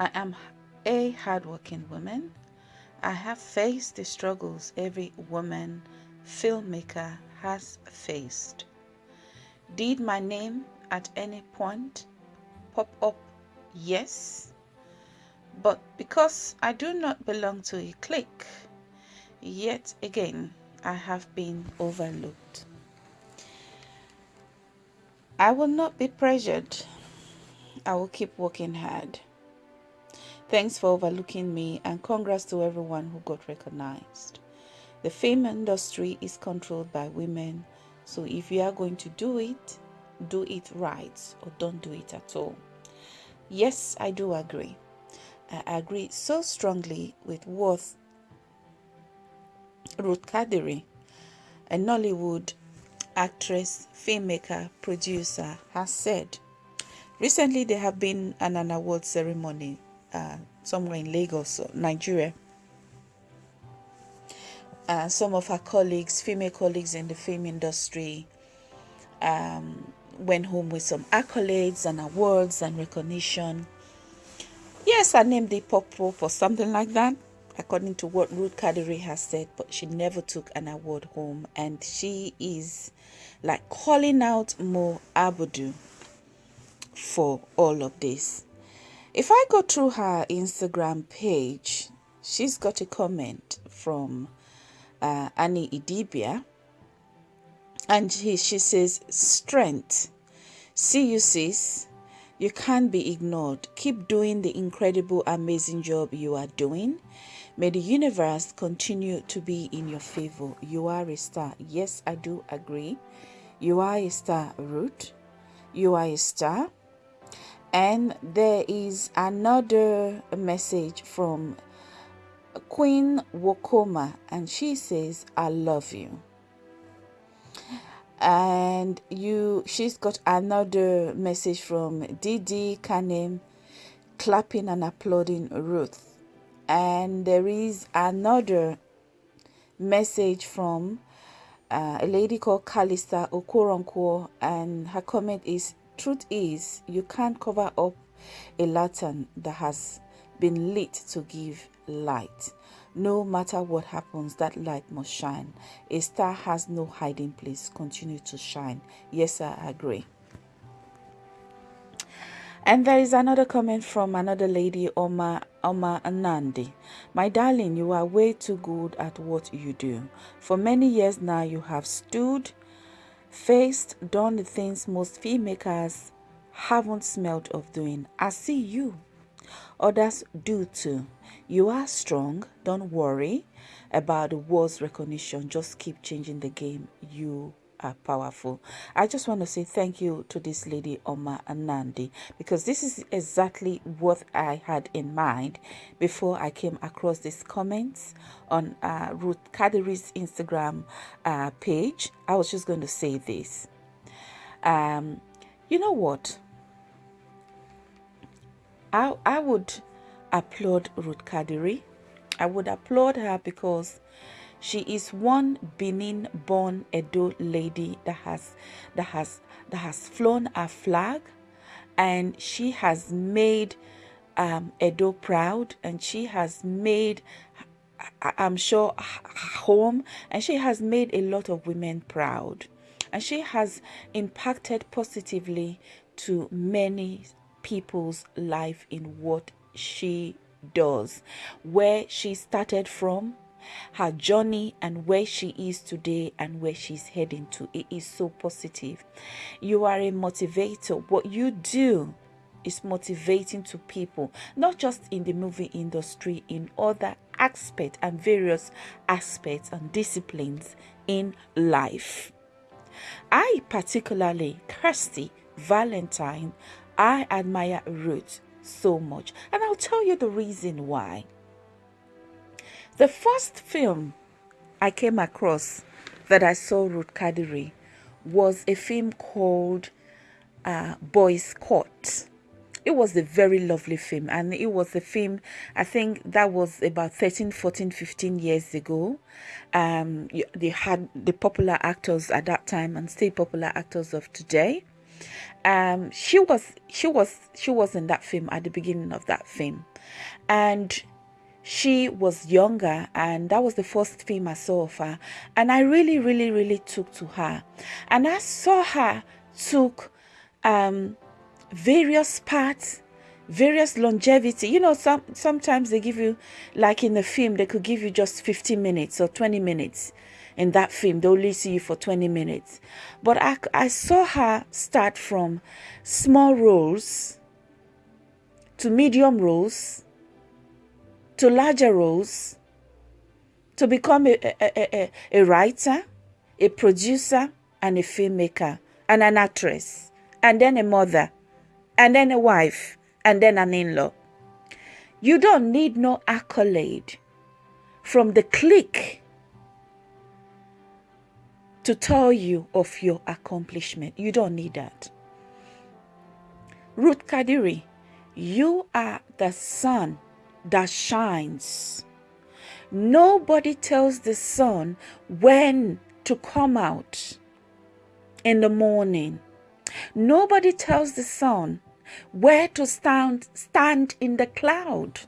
I am a hardworking woman. I have faced the struggles every woman filmmaker has faced. Did my name at any point pop up? Yes. But because I do not belong to a clique, yet again I have been overlooked. I will not be pressured. I will keep working hard. Thanks for overlooking me and congrats to everyone who got recognized. The film industry is controlled by women, so if you are going to do it, do it right or don't do it at all. Yes, I do agree. I agree so strongly with what Ruth Kadiri, a Nollywood actress, filmmaker, producer, has said. Recently, there have been an, an award ceremony uh, somewhere in Lagos, Nigeria. Uh, some of her colleagues, female colleagues in the film industry, um, went home with some accolades and awards and recognition. Yes, her name did pop up something like that, according to what Ruth Kadiri has said, but she never took an award home, and she is like calling out Mo Abudu for all of this. If I go through her Instagram page, she's got a comment from uh, Annie Idibia, and he, she says, Strength. See you, sis. You can't be ignored. Keep doing the incredible, amazing job you are doing. May the universe continue to be in your favor. You are a star. Yes, I do agree. You are a star, Ruth. You are a star. And there is another message from Queen Wokoma, and she says, I love you. And you she's got another message from Didi Kanem clapping and applauding Ruth. And there is another message from uh, a lady called Kalista Okoronko, and her comment is Truth is, you can't cover up a lantern that has been lit to give light. No matter what happens, that light must shine. A star has no hiding place. Continue to shine. Yes, I agree. And there is another comment from another lady, Oma Oma Anandi. My darling, you are way too good at what you do. For many years now, you have stood faced, done the things most filmmakers haven't smelled of doing. I see you. Others do too. You are strong. Don't worry about the world's recognition. Just keep changing the game. You are powerful. I just want to say thank you to this lady, Oma Anandi, because this is exactly what I had in mind before I came across these comments on uh, Ruth Kadiri's Instagram uh, page. I was just going to say this. Um, you know what? I, I would applaud Ruth Kadiri. I would applaud her because she is one Benin born Edo lady that has that has that has flown a flag and she has made um, Edo proud and she has made I'm sure home and she has made a lot of women proud. And she has impacted positively to many people's life in what she does. Where she started from her journey and where she is today and where she's heading to. It is so positive. You are a motivator. What you do is motivating to people, not just in the movie industry, in other aspects and various aspects and disciplines in life. I particularly, Kirsty Valentine, I admire Ruth so much. And I'll tell you the reason why. The first film I came across that I saw Ruth Kadiri was a film called uh, Boys Court. It was a very lovely film and it was a film, I think that was about 13, 14, 15 years ago. Um, they had the popular actors at that time and still popular actors of today. Um, she was she was she was in that film at the beginning of that film, and she was younger and that was the first film I saw of her. And I really really really took to her. And I saw her took um, various parts various longevity. You know some sometimes they give you like in the film they could give you just 15 minutes or 20 minutes. In that film they only see you for 20 minutes. But i, I saw her start from small roles to medium roles to larger roles to become a, a, a, a writer a producer and a filmmaker and an actress and then a mother and then a wife and then an in law. You don't need no accolade from the clique to tell you of your accomplishment. You don't need that. Ruth Kadiri, you are the sun that shines. Nobody tells the sun when to come out in the morning. Nobody tells the sun where to stand, stand in the cloud.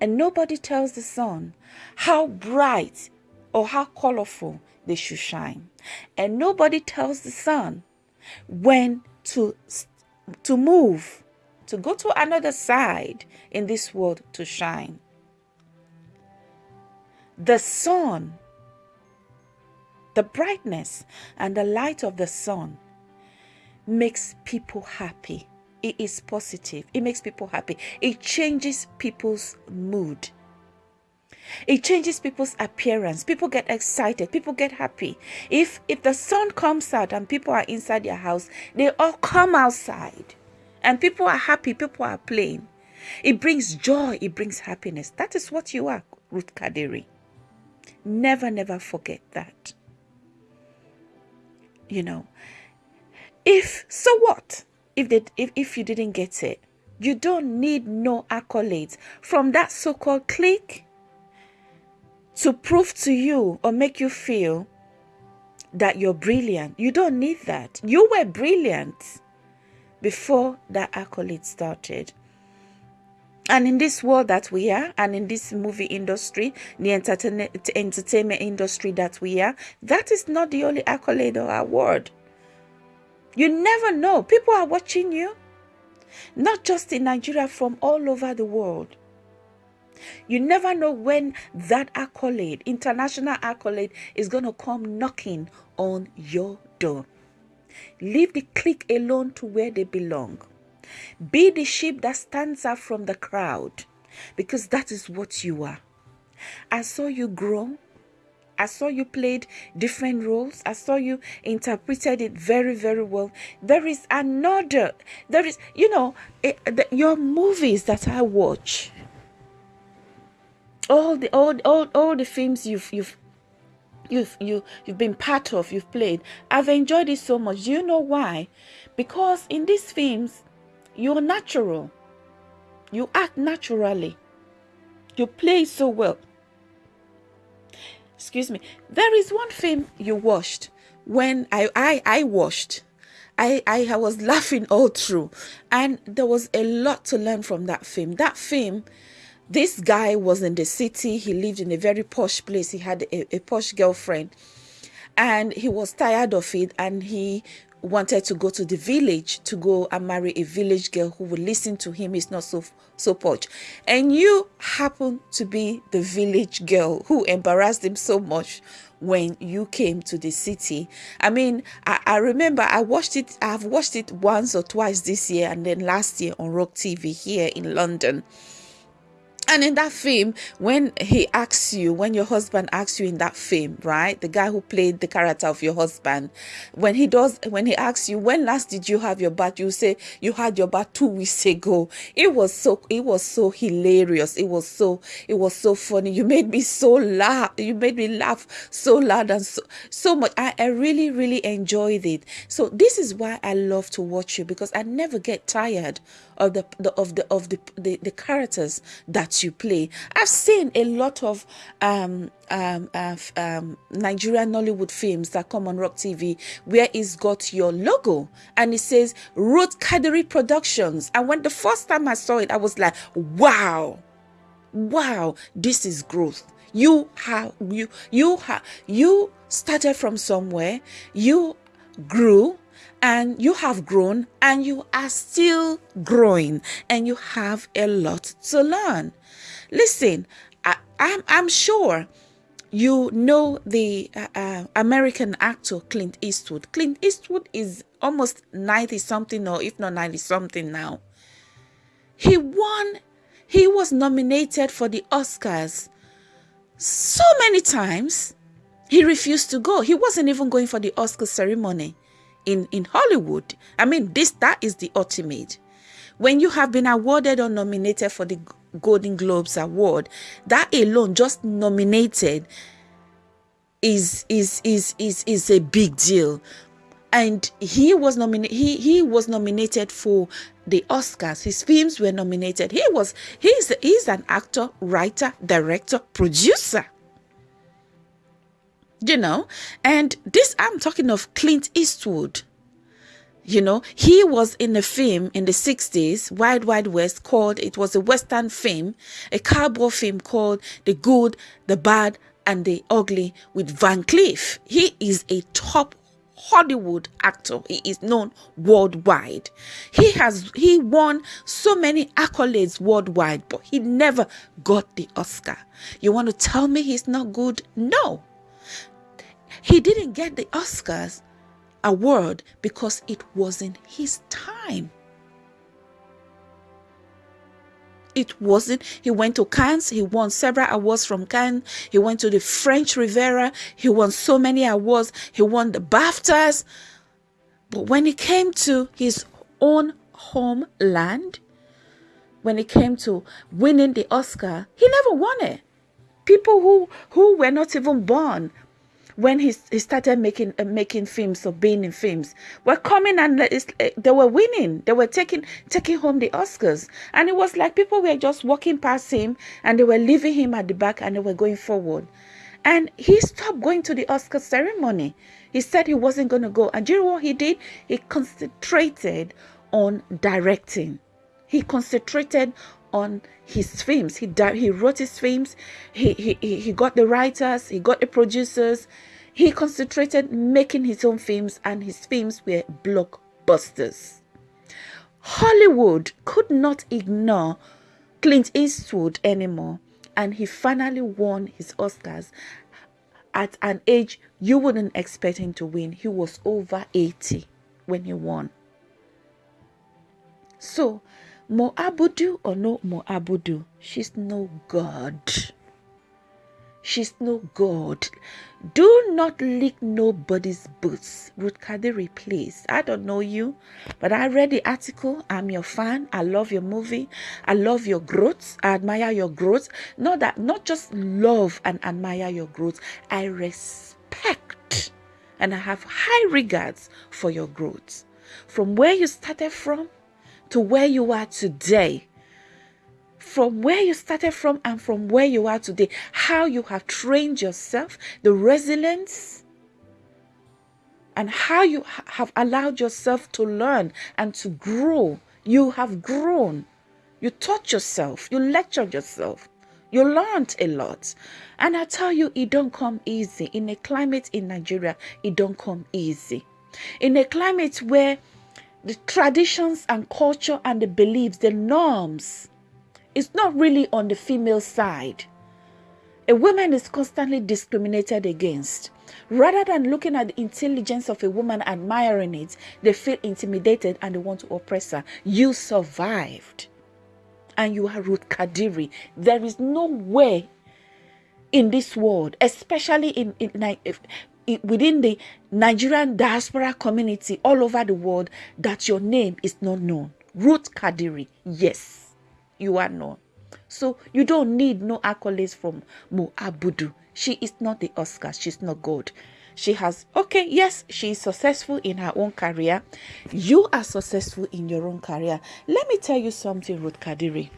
And nobody tells the sun how bright or how colorful they should shine. And nobody tells the sun when to, to move, to go to another side in this world to shine. The sun, the brightness and the light of the sun makes people happy. It is positive. It makes people happy. It changes people's mood. It changes people's appearance. People get excited. People get happy. If if the sun comes out and people are inside their house they all come outside and people are happy people are playing. It brings joy it brings happiness. That is what you are ruth kadiri. Never never forget that. You know if so what? If they if, if you didn't get it you don't need no accolades. From that so-called clique to prove to you or make you feel that you're brilliant you don't need that. You were brilliant before that accolade started and in this world that we are and in this movie industry the entertainment entertainment industry that we are that is not the only accolade or award you never know. People are watching you, not just in Nigeria, from all over the world. You never know when that accolade, international accolade, is going to come knocking on your door. Leave the clique alone to where they belong. Be the sheep that stands out from the crowd because that is what you are. I saw you grow. I saw you played different roles. I saw you interpreted it very, very well. There is another, there is, you know, it, the, your movies that I watch, all the all, all, all the films you've you've you've you you've been part of, you've played. I've enjoyed it so much. Do you know why? Because in these films, you're natural. You act naturally. You play so well excuse me there is one film you watched when i i i watched I, I was laughing all through and there was a lot to learn from that film that film this guy was in the city. He lived in a very posh place. He had a, a posh girlfriend. And he was tired of it. And he wanted to go to the village to go and marry a village girl who would listen to him. He's not so so posh. And you happen to be the village girl who embarrassed him so much when you came to the city. I mean i, I remember i watched it i've watched it once or twice this year and then last year on ROK TV here in london and in that film, when he asks you, when your husband asks you in that film, right, the guy who played the character of your husband, when he does, when he asks you, when last did you have your bath, you say you had your bath two weeks ago. It was so, it was so hilarious. It was so, it was so funny. You made me so laugh. You made me laugh so loud and so, so much. I, I really, really enjoyed it. So this is why I love to watch you because I never get tired of the, the of the of the, the the characters that you play. I've seen a lot of um, um, uh, um, Nigerian Nollywood films that come on ROK TV where it's got your logo and it says Ruth Kadiri Productions. And when the first time I saw it, I was like, wow, wow, this is growth. You have you you have you started from somewhere, you grew and you have grown and you are still growing and you have a lot to learn. Listen, I, I'm, I'm sure you know the uh, uh, American actor Clint Eastwood. Clint Eastwood is almost 90 something or if not 90 something now. He won, he was nominated for the Oscars so many times. He refused to go. He wasn't even going for the Oscar ceremony in, in Hollywood. I mean, this that is the ultimate. When you have been awarded or nominated for the Golden Globes Award, that alone, just nominated, is is is is is a big deal. And he was nominated. He he was nominated for the Oscars. His films were nominated. He was he's he's an actor, writer, director, producer you know and this i'm talking of clint eastwood you know he was in a film in the 60s wild wild west called it was a western film a cowboy film called the good the bad and the ugly with van cleef he is a top Hollywood actor. He is known worldwide. He has he won so many accolades worldwide, but he never got the Oscar. You want to tell me he's not good? No. He didn't get the Oscars award because it wasn't his time. It wasn't. He went to Cannes. He won several awards from Cannes. He went to the French Riviera. He won so many awards. He won the BAFTAs. But when it came to his own homeland, when it came to winning the Oscar, he never won it. People who, who were not even born when he, he started making uh, making films or being in films were coming and uh, they were winning. They were taking taking home the oscars. And it was like people were just walking past him and they were leaving him at the back and they were going forward. And he stopped going to the oscar ceremony. He said he wasn't going to go. And do you know what he did? He concentrated on directing. He concentrated on his films. He he wrote his films. He, he he got the writers. He got the producers. He concentrated making his own films, and his films were blockbusters. Hollywood could not ignore Clint Eastwood anymore, and he finally won his Oscars at an age you wouldn't expect him to win. He was over 80 when he won. So Mo Abudu or no Mo Abudu, she's no God. She's no God. Do not lick nobody's boots. Ruth Kadiri, please. I don't know you, but I read the article. I'm your fan. I love your movie. I love your growth. I admire your growth. Not that, not just love and admire your growth. I respect and I have high regards for your growth. From where you started from to where you are today from where you started from and from where you are today, how you have trained yourself, the resilience, and how you have allowed yourself to learn and to grow. You have grown. You taught yourself, you lectured yourself, you learned a lot. And I tell you, it don't come easy. In a climate in Nigeria, it don't come easy. In a climate where the traditions and culture and the beliefs, the norms, is not really on the female side. A woman is constantly discriminated against. Rather than looking at the intelligence of a woman, admiring it, they feel intimidated and they want to oppress her. You survived. And you are Ruth Kadiri. There is no way in this world, especially in, in, within the Nigerian diaspora community all over the world that your name is not known. Ruth Kadiri, yes, you are known. So you don't need no accolades from Mo Abudu. She is not the Oscar. She's not God. She has, okay, yes, she is successful in her own career. You are successful in your own career. Let me tell you something, Ruth Kadiri.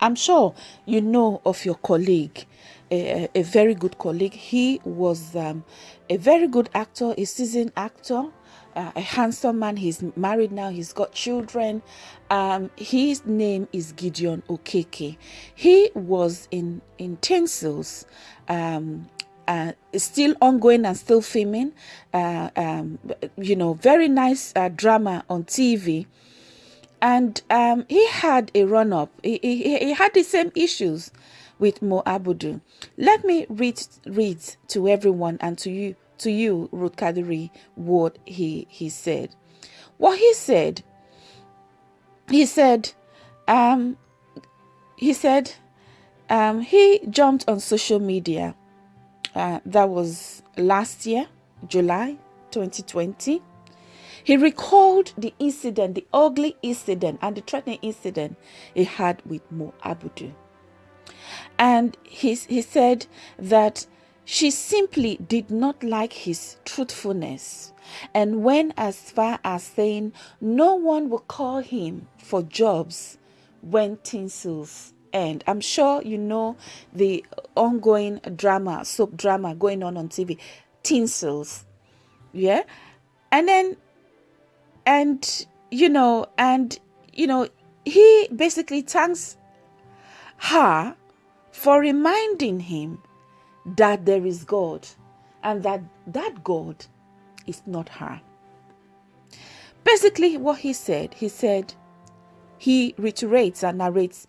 I'm sure you know of your colleague, a, a very good colleague. He was um, a very good actor, a seasoned actor. Uh, a handsome man. He's married now. He's got children. Um, his name is Gideon Okeke. He was in in Tinsels, um, uh, still ongoing and still filming. Uh, um, you know, very nice uh, drama on TV and um, he had a run up. He, he, he had the same issues with Mo Abudu. Let me read read to everyone and to you to you, Ruth Kadiri, what he he said. What he said. He said, um, he said, um, he jumped on social media. Uh, that was last year, July 2020 he recalled the incident, the ugly incident, and the threatening incident he had with Mo Abudu. And he, he said that she simply did not like his truthfulness and went as far as saying no one will call him for jobs when tinsels end. I'm sure you know the ongoing drama, soap drama going on on TV, tinsels. Yeah. And then and you know and you know he basically thanks her for reminding him that there is god and that that god is not her basically what he said he said he reiterates and narrates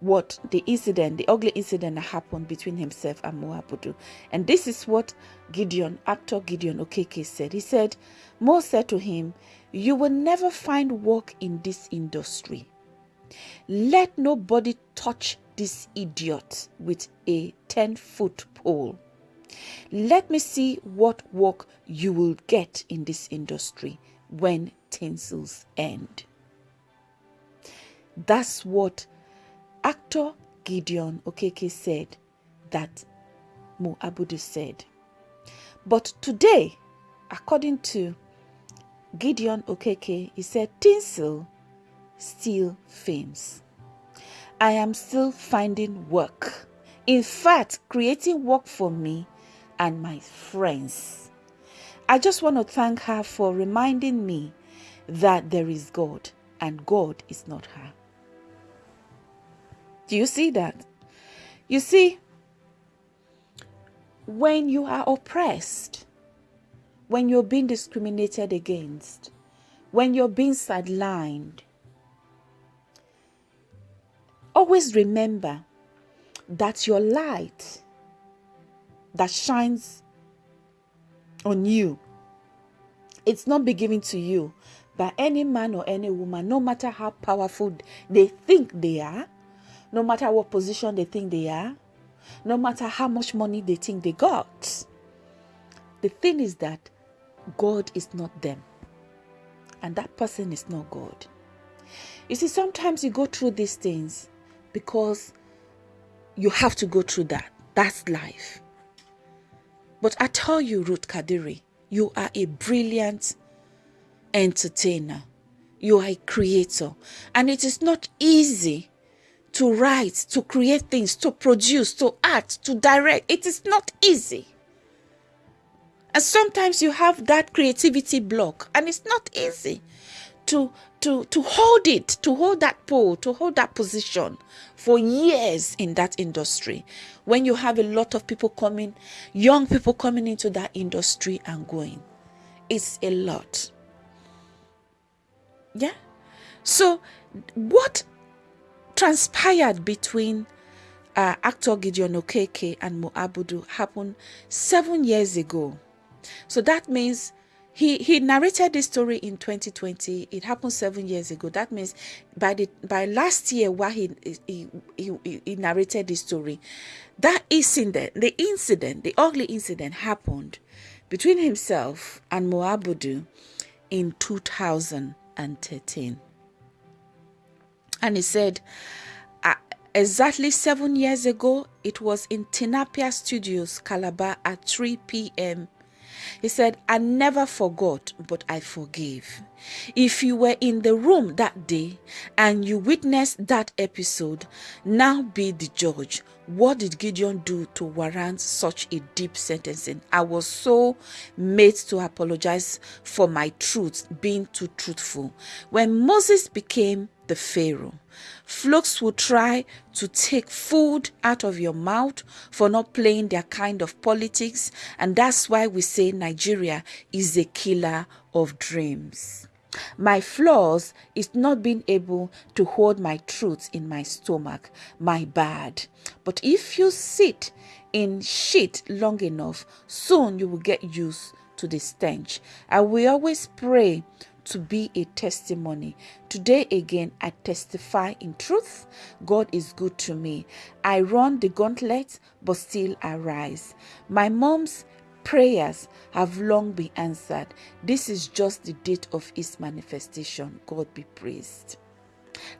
what the incident, the ugly incident that happened between himself and Mo Abudu. And this is what Gideon, actor Gideon Okeke said. He said, Mo said to him, You will never find work in this industry. Let nobody touch this idiot with a 10 foot pole. Let me see what work you will get in this industry when tinsels end. That's what actor Gideon Okeke said that Mo Abudu said. But today, according to Gideon Okeke, he said, Tinsel still fames. I am still finding work. In fact, creating work for me and my friends. I just want to thank her for reminding me that there is God and God is not her. Do you see that? You see, when you are oppressed, when you're being discriminated against, when you're being sidelined, always remember that your light that shines on you, it's not be given to you by any man or any woman, no matter how powerful they think they are, no matter what position they think they are, no matter how much money they think they got. The thing is that God is not them, and that person is not God. You see, sometimes you go through these things because you have to go through that. That's life. But I tell you, Ruth Kadiri, you are a brilliant entertainer. You are a creator. And it is not easy to write, to create things, to produce, to act, to direct. It is not easy. And sometimes you have that creativity block, and it's not easy to to to hold it, to hold that pole, to hold that position for years in that industry. When you have a lot of people coming, young people coming into that industry and going, it's a lot. Yeah. So, what transpired between uh, actor Gideon Okeke and Mo Abudu happened seven years ago. So that means he he narrated this story in 2020. It happened seven years ago. That means by the by last year, while he he, he, he narrated this story, that incident, the incident, the ugly incident happened between himself and Mo Abudu in 2013. And he said, uh, exactly seven years ago, it was in Tinapa Studios, Calabar, at 3 p.m. He said, I never forgot, but I forgive. If you were in the room that day and you witnessed that episode, now be the judge. What did Gideon do to warrant such a deep sentencing? I was so made to apologize for my truth, being too truthful. When Moses became the Pharaoh. Folks will try to take food out of your mouth for not playing their kind of politics, and that's why we say Nigeria is a killer of dreams. My flaws is not being able to hold my truth in my stomach, my bad. But if you sit in shit long enough, soon you will get used to the stench. I will always pray to be a testimony. Today again, I testify in truth. God is good to me. I run the gauntlet, but still I rise. My mom's prayers have long been answered. This is just the date of his manifestation. God be praised.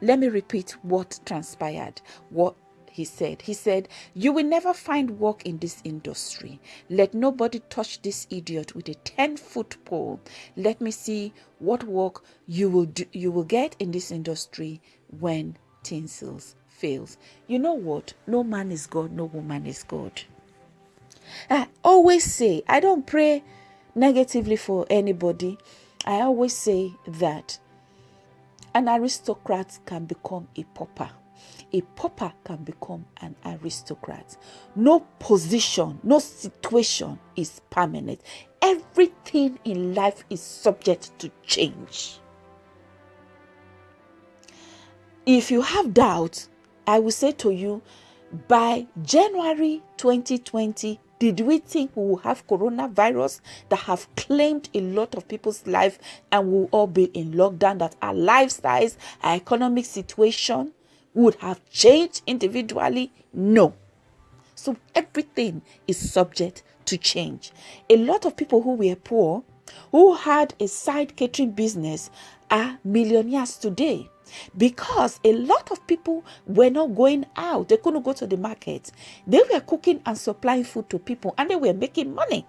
Let me repeat what transpired, what he said. He said, You will never find work in this industry. Let nobody touch this idiot with a 10 foot pole. Let me see what work you will do, you will get in this industry when tinsels fails. You know what? No man is God, no woman is God. I always say, I don't pray negatively for anybody. I always say that an aristocrat can become a pauper a pauper can become an aristocrat. No position, no situation is permanent. Everything in life is subject to change. If you have doubts, I will say to you by January 2020, did we think we will have coronavirus that have claimed a lot of people's life and we'll all be in lockdown, that our lifestyles, our economic situation, would have changed individually? No. So everything is subject to change. A lot of people who were poor, who had a side catering business, are millionaires today because a lot of people were not going out. They couldn't go to the market. They were cooking and supplying food to people and they were making money.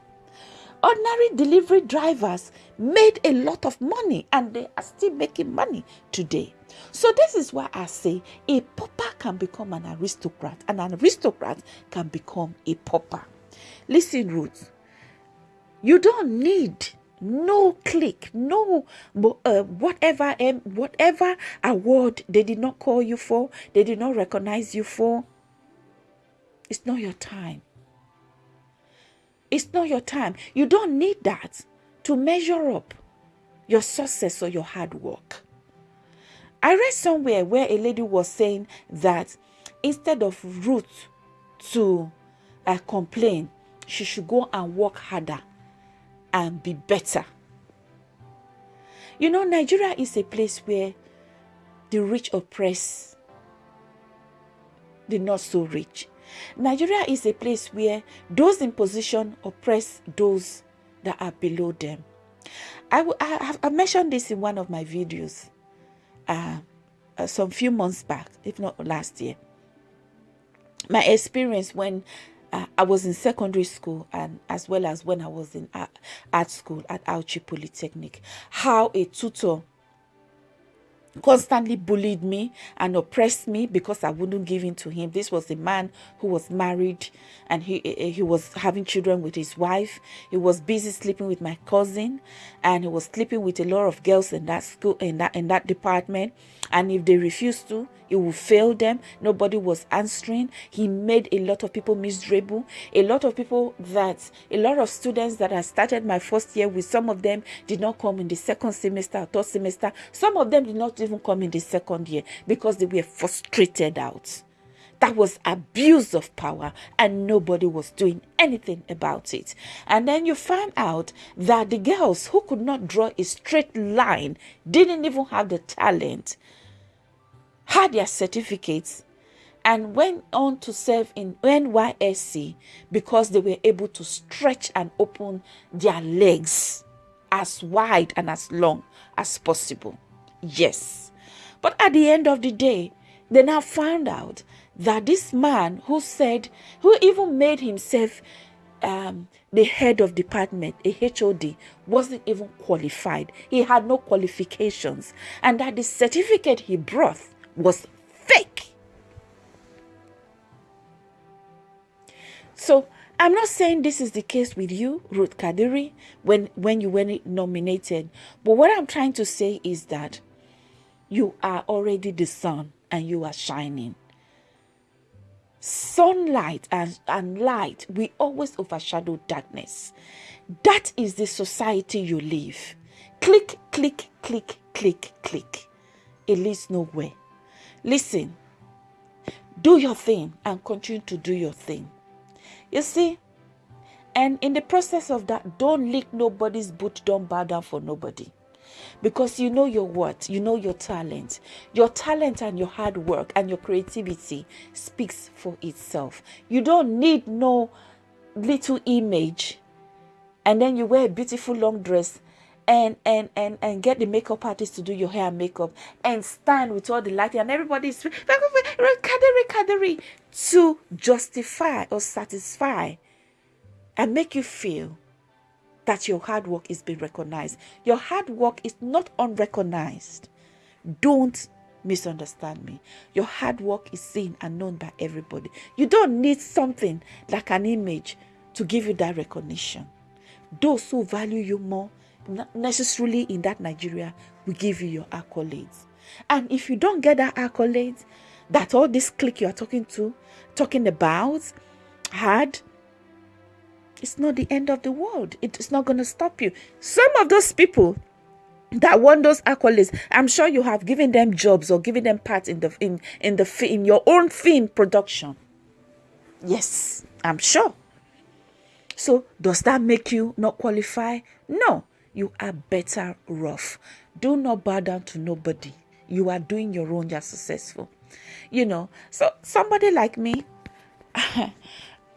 Ordinary delivery drivers made a lot of money and they are still making money today. So, this is why I say a pauper can become an aristocrat, and an aristocrat can become a pauper. Listen, Ruth, you don't need no click, no uh, whatever um, whatever award they did not call you for, they did not recognize you for. It's not your time. It's not your time. You don't need that to measure up your success or your hard work. I read somewhere where a lady was saying that instead of Ruth to uh, complain, she should go and work harder and be better. You know, Nigeria is a place where the rich oppress the not so rich. Nigeria is a place where those in position oppress those that are below them. I, I, I mentioned this in one of my videos uh, uh, some few months back, if not last year. My experience when uh, I was in secondary school and as well as when I was in art, art school at Auchi Polytechnic, how a tutor constantly bullied me and oppressed me because I wouldn't give in to him. This was a man who was married and he he was having children with his wife. He was busy sleeping with my cousin and he was sleeping with a lot of girls in that school in that in that department. And if they refused to, he would fail them. Nobody was answering. He made a lot of people miserable. A lot of people that, a lot of students that I started my first year with, some of them did not come in the second semester or third semester. Some of them did not even come in the second year because they were frustrated out. That was abuse of power, and nobody was doing anything about it. And then you find out that the girls who could not draw a straight line didn't even have the talent had their certificates and went on to serve in NYSC because they were able to stretch and open their legs as wide and as long as possible. Yes. But at the end of the day, they now found out that this man who said, who even made himself um, the head of department, a HOD, wasn't even qualified. He had no qualifications, and that the certificate he brought was fake. So I'm not saying this is the case with you, Ruth Kadiri, when when you were nominated. But what I'm trying to say is that you are already the sun and you are shining. Sunlight and, and light will always overshadow darkness. That is the society you live. Click, click, click, click, click. It leads nowhere. Listen, do your thing and continue to do your thing. You see, and in the process of that, don't lick nobody's boot, don't bow down for nobody. Because you know your what, you know your talent. Your talent and your hard work and your creativity speaks for itself. You don't need no little image and then you wear a beautiful long dress and and and and get the makeup artist to do your hair and makeup and stand with all the lighting and everybody's to justify or satisfy and make you feel that your hard work is being recognized. Your hard work is not unrecognized. Don't misunderstand me. Your hard work is seen and known by everybody. You don't need something like an image to give you that recognition. Those who value you more, necessarily in that Nigeria, will give you your accolades. And if you don't get that accolades, that all this clique you are talking to, talking about, had it's not the end of the world. It's not going to stop you. Some of those people that won those accolades, I'm sure you have given them jobs or given them parts in the in in the in your own film production. Yes, I'm sure. So does that make you not qualify? No, you are better off. Do not bow down to nobody. You are doing your own. You're successful. You know. So somebody like me.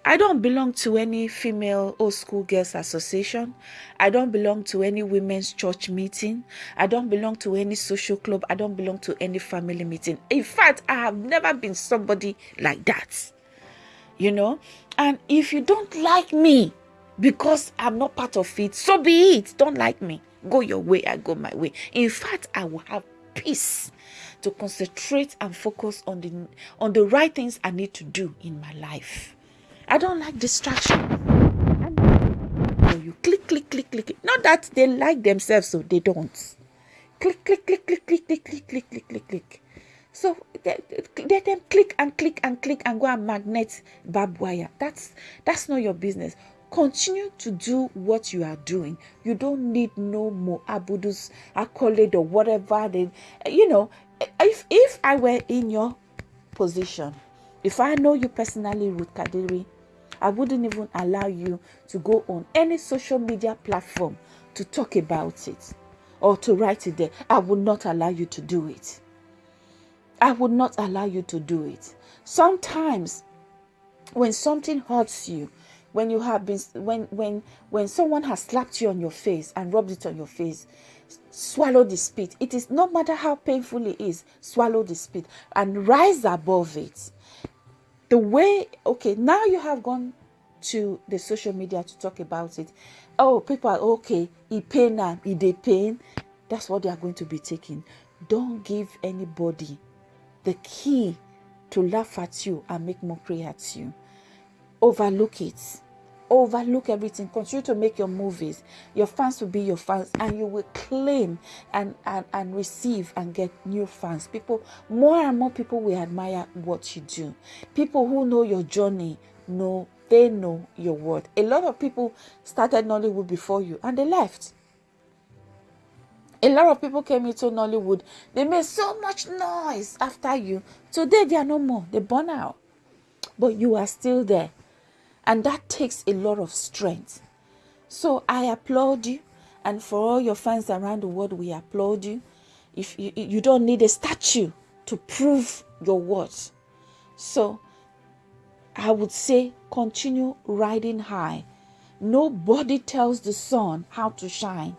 I don't belong to any female old school girls association. I don't belong to any women's church meeting. I don't belong to any social club. I don't belong to any family meeting. In fact, I have never been somebody like that. You know? And if you don't like me because I'm not part of it, so be it. Don't like me. Go your way, I go my way. In fact, I will have peace to concentrate and focus on the on the right things I need to do in my life. I don't like distraction. You click, click, click, click. Not that they like themselves, so they don't. Click, click, click, click, click, click, click, click, click, click, click. So let them click and click and click and go and magnet barbed wire. That's that's not your business. Continue to do what you are doing. You don't need no Mo Abudu's, accolade, or whatever. They, you know, if if I were in your position, if I know you personally, Ruth Kadiri, I wouldn't even allow you to go on any social media platform to talk about it or to write it there. I would not allow you to do it. I would not allow you to do it. Sometimes when something hurts you, when you have been when when when someone has slapped you on your face and rubbed it on your face, swallow the spit. It is no matter how painful it is, swallow the spit and rise above it the way okay now you have gone to the social media to talk about it. Oh people are okay he pain now he they pain. That's what they are going to be taking. Don't give anybody the key to laugh at you and make mockery at you. Overlook it overlook everything. Continue to make your movies. Your fans will be your fans and you will claim and, and and receive and get new fans. People more and more people will admire what you do. People who know your journey know they know your word a lot of people started nollywood before you and they left. A lot of people came into nollywood. They made so much noise after you. Today they are no more. They burn out. But you are still there and that takes a lot of strength. So I applaud you. And for all your fans around the world, we applaud you. If you, you don't need a statue to prove your worth So I would say continue riding high. Nobody tells the sun how to shine.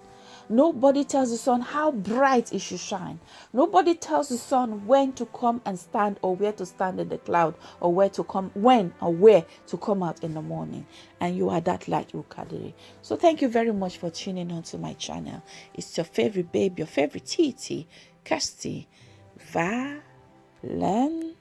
Nobody tells the sun how bright it should shine. Nobody tells the sun when to come and stand or where to stand in the cloud or where to come, when or where to come out in the morning. And you are that light, Ukadiri. So thank you very much for tuning on to my channel. It's your favorite babe, your favorite Titi, Kirsty Valentine.